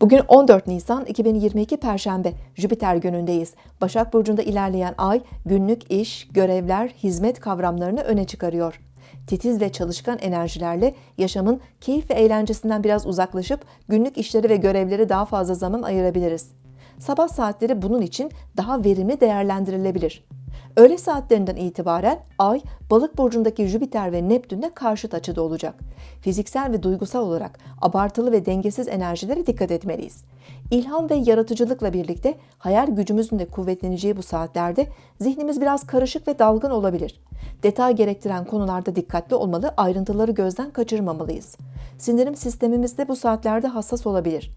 Bugün 14 Nisan 2022 Perşembe, Jüpiter günündeyiz. Başak Burcu'nda ilerleyen ay günlük iş, görevler, hizmet kavramlarını öne çıkarıyor. Titiz ve çalışkan enerjilerle yaşamın keyif ve eğlencesinden biraz uzaklaşıp günlük işleri ve görevleri daha fazla zaman ayırabiliriz. Sabah saatleri bunun için daha verimli değerlendirilebilir. Öğle saatlerinden itibaren Ay, Balık burcundaki Jüpiter ve Neptün'de karşıt açıda olacak. Fiziksel ve duygusal olarak abartılı ve dengesiz enerjilere dikkat etmeliyiz. İlham ve yaratıcılıkla birlikte hayal gücümüzün de kuvvetleneceği bu saatlerde zihnimiz biraz karışık ve dalgın olabilir. Detay gerektiren konularda dikkatli olmalı, ayrıntıları gözden kaçırmamalıyız. Sindirim sistemimiz de bu saatlerde hassas olabilir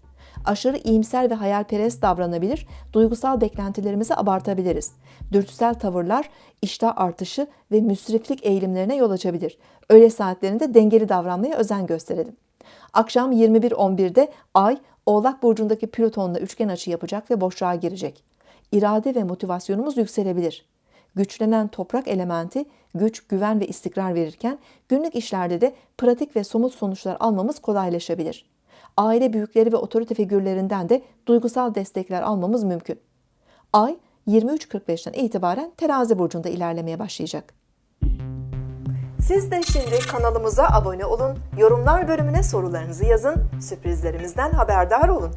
aşırı iyimser ve hayalperest davranabilir, duygusal beklentilerimizi abartabiliriz. Dürtüsel tavırlar, iştah artışı ve müsriflik eğilimlerine yol açabilir. Öğle saatlerinde dengeli davranmaya özen gösterelim. Akşam 21.11'de Ay, Oğlak Burcu'ndaki Plüton'la üçgen açı yapacak ve boşluğa girecek. İrade ve motivasyonumuz yükselebilir. Güçlenen toprak elementi güç, güven ve istikrar verirken günlük işlerde de pratik ve somut sonuçlar almamız kolaylaşabilir aile büyükleri ve otorite figürlerinden de duygusal destekler almamız mümkün. Ay 23.45'ten itibaren terazi burcunda ilerlemeye başlayacak. Siz de şimdi kanalımıza abone olun, yorumlar bölümüne sorularınızı yazın, sürprizlerimizden haberdar olun.